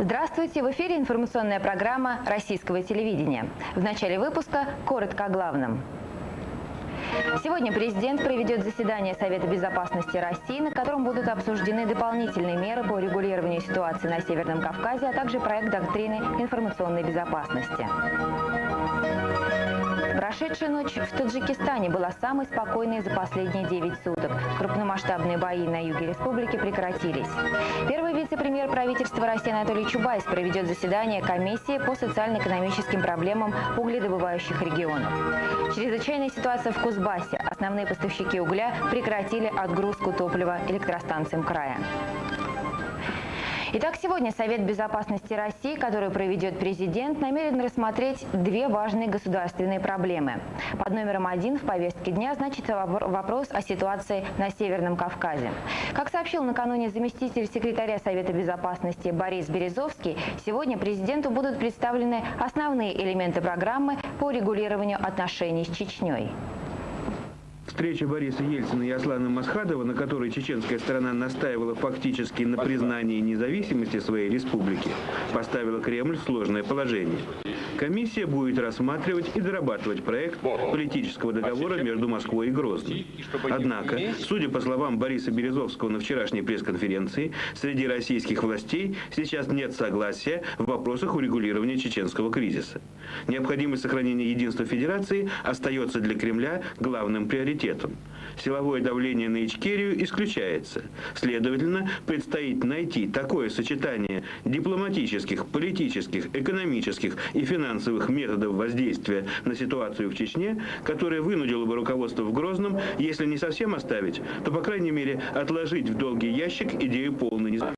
Здравствуйте! В эфире информационная программа российского телевидения. В начале выпуска коротко о главном. Сегодня президент проведет заседание Совета безопасности России, на котором будут обсуждены дополнительные меры по регулированию ситуации на Северном Кавказе, а также проект доктрины информационной безопасности. Прошедшая ночь в Таджикистане была самой спокойной за последние 9 суток. Крупномасштабные бои на юге республики прекратились. Первый вице-премьер правительства России Анатолий Чубайс проведет заседание комиссии по социально-экономическим проблемам угледобывающих регионов. Чрезвычайная ситуация в Кузбассе. Основные поставщики угля прекратили отгрузку топлива электростанциям края. Итак, сегодня Совет безопасности России, который проведет президент, намерен рассмотреть две важные государственные проблемы. Под номером один в повестке дня значится вопрос о ситуации на Северном Кавказе. Как сообщил накануне заместитель секретаря Совета безопасности Борис Березовский, сегодня президенту будут представлены основные элементы программы по регулированию отношений с Чечней. Встреча Бориса Ельцина и Аслана Масхадова, на которой чеченская сторона настаивала фактически на признании независимости своей республики, поставила Кремль в сложное положение. Комиссия будет рассматривать и дорабатывать проект политического договора между Москвой и Грозным. Однако, судя по словам Бориса Березовского на вчерашней пресс-конференции, среди российских властей сейчас нет согласия в вопросах урегулирования чеченского кризиса. Необходимость сохранения единства Федерации остается для Кремля главным приоритетом приоритетом. Силовое давление на Ичкерию исключается. Следовательно, предстоит найти такое сочетание дипломатических, политических, экономических и финансовых методов воздействия на ситуацию в Чечне, которое вынудило бы руководство в Грозном, если не совсем оставить, то, по крайней мере, отложить в долгий ящик идею полной независимости.